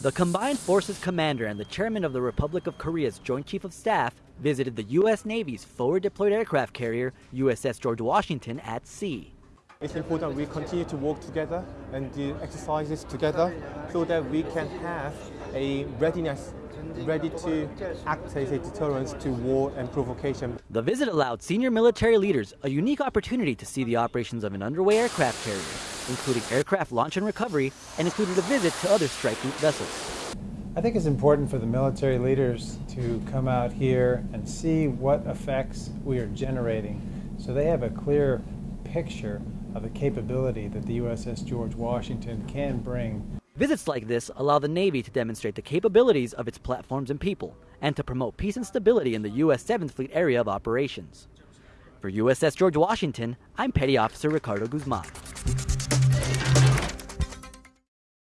The Combined Forces Commander and the Chairman of the Republic of Korea's Joint Chief of Staff visited the U.S. Navy's forward deployed aircraft carrier, USS George Washington, at sea. It's important we continue to work together and do exercises together so that we can have a readiness ready to act as a deterrence to war and provocation. The visit allowed senior military leaders a unique opportunity to see the operations of an underway aircraft carrier, including aircraft launch and recovery, and included a visit to other strike group vessels. I think it's important for the military leaders to come out here and see what effects we are generating so they have a clear picture of the capability that the USS George Washington can bring Visits like this allow the Navy to demonstrate the capabilities of its platforms and people, and to promote peace and stability in the U.S. 7th Fleet area of operations. For USS George Washington, I'm Petty Officer Ricardo Guzman.